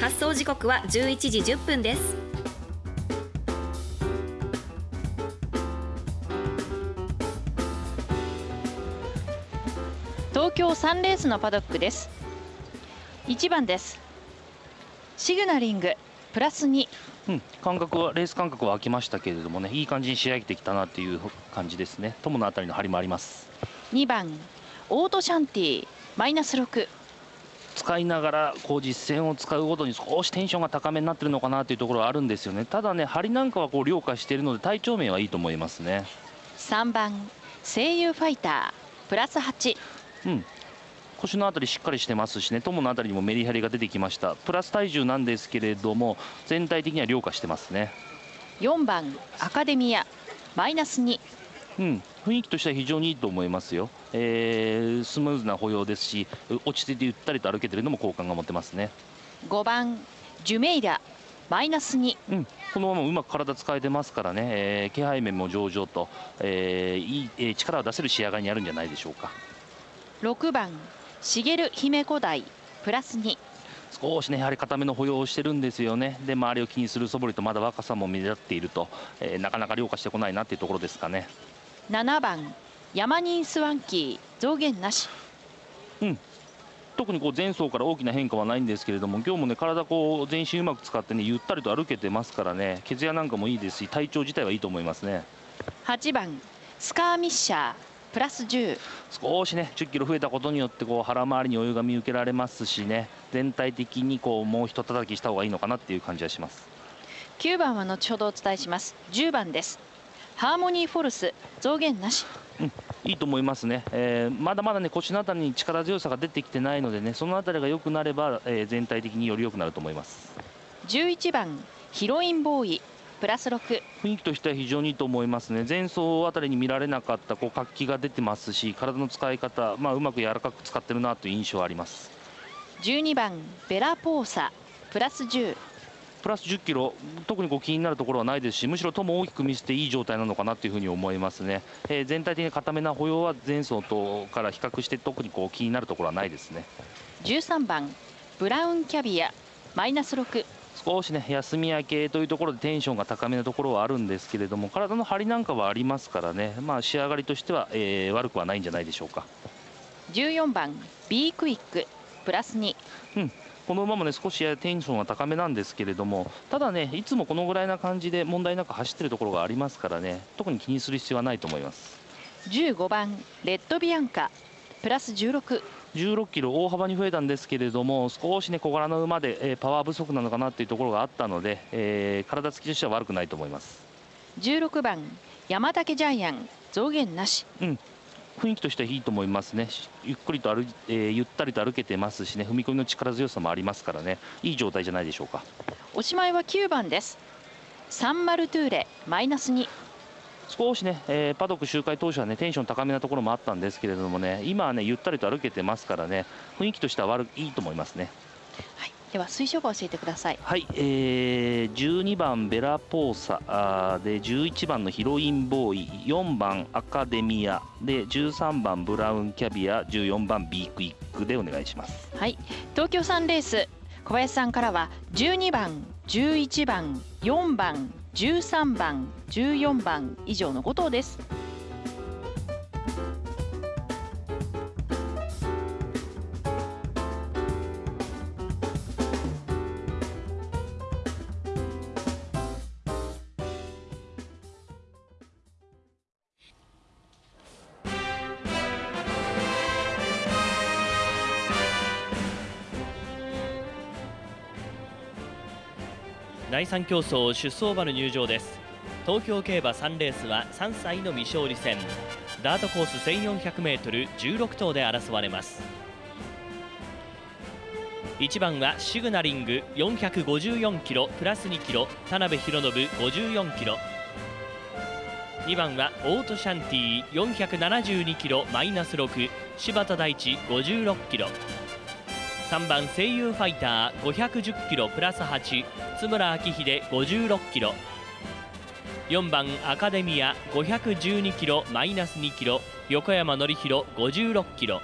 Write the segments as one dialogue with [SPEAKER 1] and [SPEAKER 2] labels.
[SPEAKER 1] 発送時刻は11時10分です。
[SPEAKER 2] 東京3レースのパドックです。1番です。シグナリングプラス2
[SPEAKER 3] うん、感覚はレース感覚は空きましたけれどもねいい感じに仕上げてきたなっていう感じですね。友のあたりの張りもあります。
[SPEAKER 2] 2番オートシャンティマイナス6
[SPEAKER 3] 使いながらこう実戦を使うごとに少しテンションが高めになってるのかなというところはあるんですよね。ただね張りなんかはこう凌駕しているので体調面はいいと思いますね。
[SPEAKER 2] 3番声優ファイタープラス8
[SPEAKER 3] うん。腰のあたりしっかりしてますしね。友のあたりにもメリハリが出てきました。プラス体重なんですけれども全体的には凌駕してますね。
[SPEAKER 2] 4番アカデミア。マイナス2
[SPEAKER 3] うん、雰囲気としては非常にいいと思いますよ、えー、スムーズな歩様ですし落ち着いてゆったりと歩けてるのも好感が持てますね。
[SPEAKER 2] 5番ジュメイラマイナス2、
[SPEAKER 3] うん、このままうまく体使えてますからね、えー、気配面も上々と、えー、いい、えー、力を出せる仕上がりにあるんじゃないでしょうか。
[SPEAKER 2] 6番茂姫古代プラス2
[SPEAKER 3] 少しねやはり固めの歩様をしてるんですよね。で周りを気にする素振りとまだ若さも目立っていると、えー、なかなか凌駕してこないなっていうところですかね
[SPEAKER 2] 7番ヤマニンスワンキー増減なし。
[SPEAKER 3] うん。特にこう前走から大きな変化はないんですけれども今日もね体こう全身うまく使ってねゆったりと歩けてますからね血やなんかもいいですし体調自体はいいと思いますね。
[SPEAKER 2] 8番スカーミッシャープラス10
[SPEAKER 3] 少しね10キロ増えたことによってこう腹回りに余裕が見受けられますしね全体的にこうもうひと叩きした方がいいのかなっていう感じはします。
[SPEAKER 2] 9番は後ほどお伝えします。10番ですハーモニーフォルス増減なし、
[SPEAKER 3] うん、いいと思いますね、えー、まだまだね腰のあたりに力強さが出てきてないのでねそのあたりが良くなれば、えー、全体的により良くなると思います。
[SPEAKER 2] 11番ヒロインボーイプラス6
[SPEAKER 3] 雰囲気としては非常にいいと思いますね。前走あたりに見られなかったこう活気が出てますし体の使い方、まあ、うまく柔らかく使ってるなという印象はあります。
[SPEAKER 2] 12番ベラポーサプラス10
[SPEAKER 3] プラス10キロ、特にこう気になるところはないですし、むしろとも大きく見せていい状態なのかなというふうに思いますね、えー、全体的に固めな歩様は前走とから比較して、特にこう気になるところはないですね。
[SPEAKER 2] 13番、ブラウンキャビア、マイナス6。
[SPEAKER 3] 少しね休み明けというところでテンションが高めなところはあるんですけれども体の張りなんかはありますからね、まあ、仕上がりとしては、えー、悪くはないんじゃないでしょうか。
[SPEAKER 2] 14番 B クイックプラス2、
[SPEAKER 3] うん、この馬もね少しテンションは高めなんですけれどもただねいつもこのぐらいな感じで問題なく走ってるところがありますからね特に気にする必要はないと思います。
[SPEAKER 2] 15番レッドビアンカプラス16
[SPEAKER 3] 16キロ大幅に増えたんですけれども少しね小柄の馬で、えー、パワー不足なのかなっていうところがあったので、えー、体つきとしては悪くないと思います。
[SPEAKER 2] 16番山竹ジャイアン増減なし、
[SPEAKER 3] うん、雰囲気としてはいいと思いますね、ゆっくりと歩、えー、ゆったりと歩けてますしね、踏み込みの力強さもありますからね、いい状態じゃないでしょうか。
[SPEAKER 2] おしまいは9番です。サンマルトゥーレマイナス2。
[SPEAKER 3] 少しね、えー、パドック周回当初はねテンション高めなところもあったんですけれどもね今はねゆったりと歩けてますからね雰囲気としては悪いいと思いますね。
[SPEAKER 2] はいでは推奨馬教えてください。
[SPEAKER 3] はい、えー、12番ベラポーサあで11番のヒロインボーイ4番アカデミアで13番ブラウンキャビア14番ビークイックでお願いします。
[SPEAKER 2] はい東京サンレース小林さんからは12番11番4番13番14番以上の5頭です
[SPEAKER 4] 第3競争出走馬の入場です。東京競馬3レースは3歳の未勝利戦。ダートコース 1400m16 頭で争われます。1番はシグナリング454キロプラス2キロ田辺博信54キロ。2番はオートシャンティー472キロマイナス6柴田大地56キロ。3番声優ファイター510キロプラス8津村明秀56キロ。4番アカデミア512キロマイナス2キロ横山典弘56キロ。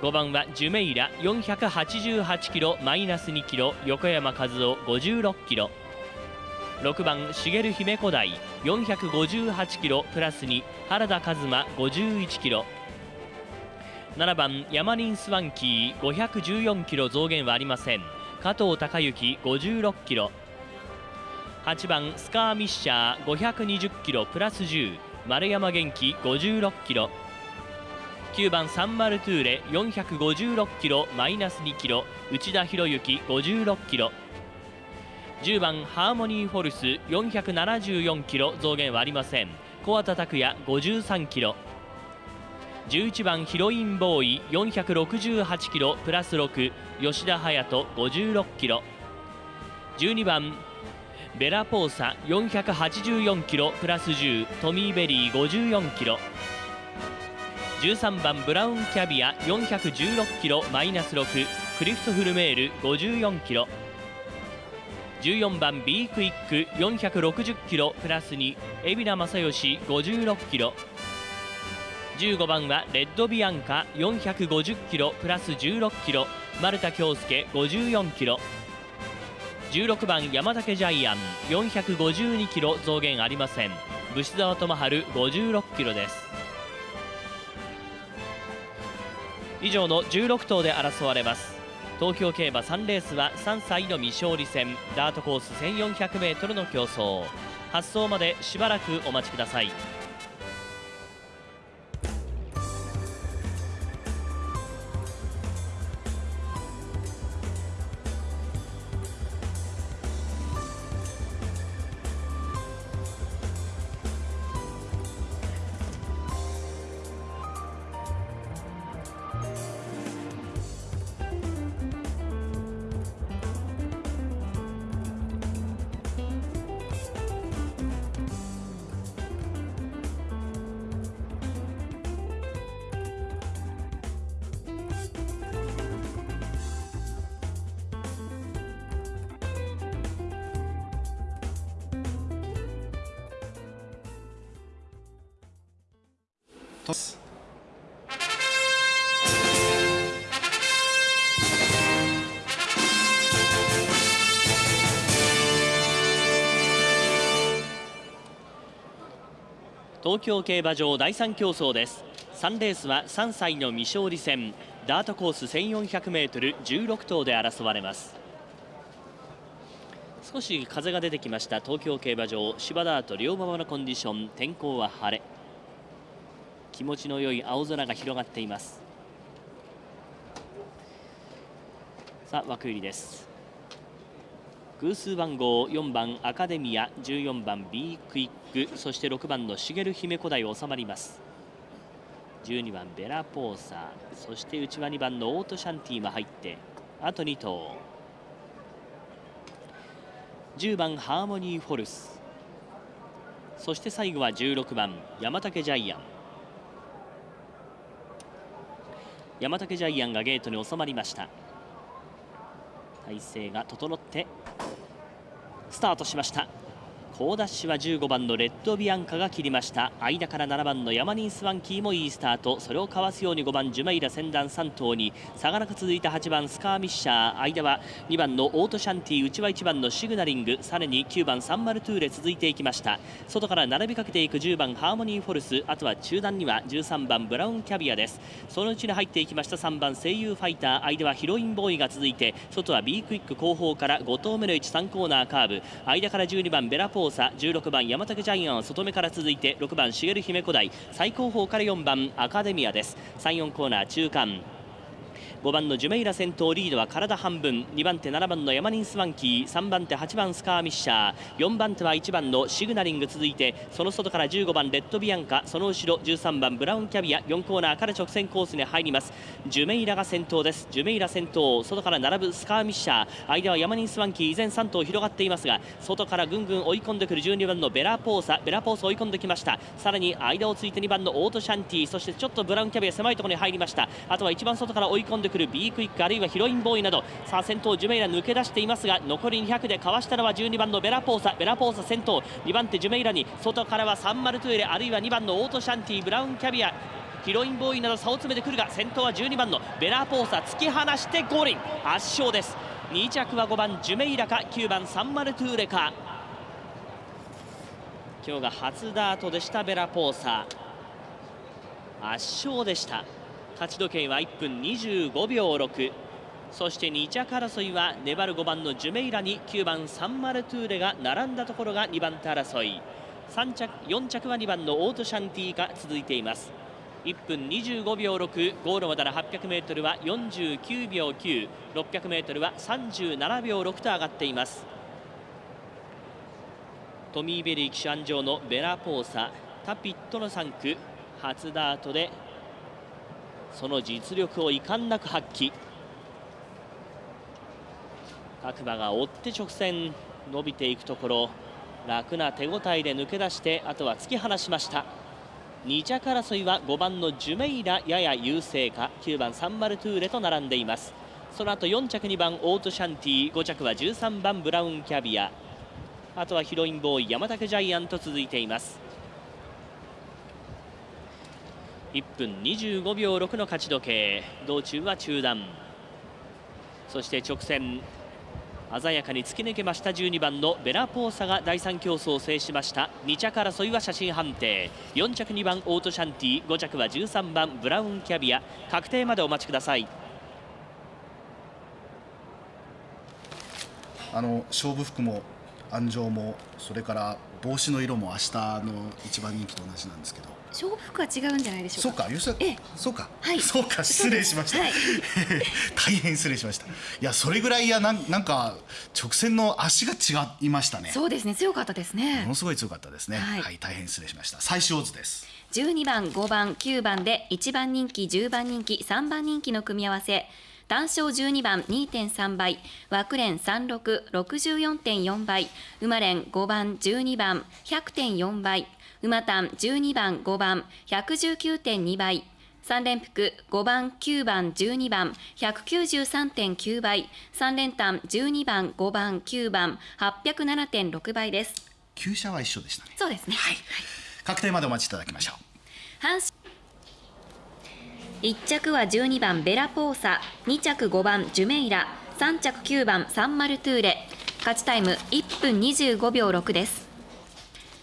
[SPEAKER 4] 5番はジュメイラ488キロマイナス2キロ横山和夫56キロ。6番茂姫古代458キロプラス2原田和馬51キロ。7番ヤマリンスワンキー514キロ増減はありません。加藤孝之56キロ。8番スカーミッシャー520キロプラス10丸山元気56キロ。9番サンマルトゥーレ456キロマイナス2キロ。内田博之56キロ。10番ハーモニーフォルス474キロ増減はありません。小畑拓也53キロ。11番ヒロインボーイ468キロプラス6吉田隼人56キロ。12番ベラポーサ484キロプラス10トミーベリー54キロ。13番ブラウンキャビア416キロマイナス6クリフトフルメール54キロ。14番 B クイック460キロプラス2海老名正義56キロ。15番はレッドビアンカ450キロプラス16キロ丸田恭介54キロ。16番山竹ジャイアン452キロ増減ありません。武士沢智春56キロです。以上の16頭で争われます。東京競馬3レースは3歳の未勝利戦。ダートコース 1400m の競争。発走までしばらくお待ちください。東京競馬場第3競争です。3レースは3歳の未勝利戦。ダートコース 1400m16 頭で争われます。少し風が出てきました東京競馬場。芝ダート両馬場のコンディション。天候は晴れ。気持ちの良い青空が広がっています。さあ枠入りです。偶数番号4番アカデミア14番 B クイックそして6番の茂姫古代収まります。12番ベラポーサそして内輪2番のオートシャンティも入ってあと2頭。10番ハーモニーフォルス。そして最後は16番山竹ジャイアン。山竹ジャイアンがゲートに収まりました。体勢が整ってスタートしました。好ダッシュは15番のレッドビアンカが切りました。間から7番のヤマニンスワンキーもいいスタート。それをかわすように5番ジュマイラ先団3頭に差がなく続いた8番スカーミッシャー。間は2番のオートシャンティ内は1番のシグナリング。さらに9番サンマルトゥーレ続いていきました。外から並びかけていく10番ハーモニーフォルス。あとは中段には13番ブラウンキャビアです。そのうちに入っていきました3番声優ファイター。間はヒロインボーイが続いて外は B クイック後方から5頭目の位置3コーナーカーブ。間から12番ベラポーサ16番山竹ジャイアン外目から続いて6番茂姫古代最高峰から4番アカデミアです。34コーナー中間。5番のジュメイラ先頭リードは体半分2番手7番のヤマニンスワンキー3番手8番スカーミッシャー4番手は1番のシグナリング続いてその外から15番レッドビアンカその後ろ13番ブラウンキャビア4コーナーから直線コースに入ります。ジュメイラが先頭です。ジュメイラ先頭外から並ぶスカーミッシャー間はヤマニンスワンキー依然3頭広がっていますが外からぐんぐん追い込んでくる12番のベラポーサベラポーサ追い込んできました。さらに間をついて2番のオートシャンティそしてちょっとブラウンキャビア狭いところに入りました。あとは一番外から追い込んでくる B クイックあるいはヒロインボーイなどさあ先頭ジュメイラ抜け出していますが残り200でかわしたのは12番のベラポーサベラポーサ先頭2番手ジュメイラに外からはサンマルトゥエレあるいは2番のオートシャンティブラウンキャビアヒロインボーイなど差を詰めてくるが先頭は12番のベラポーサ突き放してゴールイン。圧勝です。2着は5番ジュメイラか9番サンマルトゥーレか。今日が初ダートでしたベラポーサ。圧勝でした。勝ち時計は1分25秒6そして2着争いは粘る5番のジュメイラに9番サンマルトゥーレが並んだところが2番手争い。3着4着は2番のオートシャンティが続いています。1分25秒6ゴールまでの 800m は49秒 9600m は37秒6と上がっています。トミー・ベリー騎手鞍上のベラポーサタピットの3区初ダートでその実力を遺憾なく発揮。各馬が追って直線伸びていくところ。楽な手応えで抜け出してあとは突き放しました。2着争いは5番のジュメイラやや優勢か。9番サンマルトゥーレと並んでいます。その後4着2番オートシャンティ5着は13番ブラウンキャビア。あとはヒロインボーイ山竹ジャイアンと続いています。1分25秒6の勝ち時計。道中は中断そして直線。鮮やかに突き抜けました12番のベラポーサが第3競争を制しました。2着争いは写真判定。4着2番オートシャンティ5着は13番ブラウンキャビア。確定までお待ちください。
[SPEAKER 5] あの勝負服も安城もそれから帽子の色も明日の一番人気と同じなんですけど。
[SPEAKER 1] 勝負服は違うんじゃないでしょか。
[SPEAKER 5] そううかそうか、
[SPEAKER 1] はい。
[SPEAKER 5] そうか失礼しました、
[SPEAKER 1] はい。
[SPEAKER 5] 大変失礼しました。いやそれぐらいやなんなんか直線の足が違いましたね。
[SPEAKER 1] そうですね。強かったですね。
[SPEAKER 5] ものすごい強かったですね。
[SPEAKER 1] はい。
[SPEAKER 5] はい、大変失礼しました。最小図です。
[SPEAKER 1] 12番5番9番で1番人気10番人気3番人気の組み合わせ単勝12番2.3倍枠連3664.4倍馬連5番12番100.4倍馬単12番5番119.2倍3連複5番9番12番193.9倍3連単12番5番9番807.6倍です。
[SPEAKER 5] 旧車は一緒でしたね。
[SPEAKER 1] そうですね。はい。
[SPEAKER 5] 確定までお待ちいただきましょう。
[SPEAKER 1] 阪神1着は12番ベラポーサ2着5番ジュメイラ3着9番サンマルトゥーレ。勝ちタイム1分25秒6です。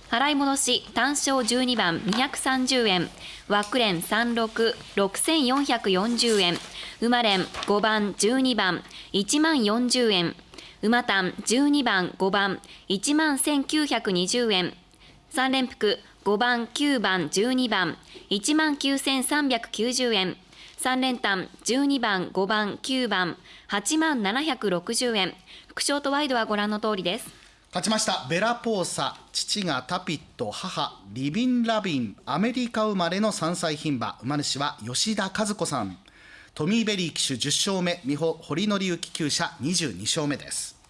[SPEAKER 1] 払い戻し単勝12番230円枠連366440円馬連5番12番1万40円馬単12番5番1万1920円3連複5番9番12番1万9390円。3連単12番5番9番8万760円。副賞とワイドはご覧の通りです。
[SPEAKER 5] 勝ちました。ベラポーサ父がタピット母リビン・ラビンアメリカ生まれの3歳牝馬。馬主は吉田和子さん。トミー・ベリー騎手10勝目。美浦堀宣行厩舎22勝目です。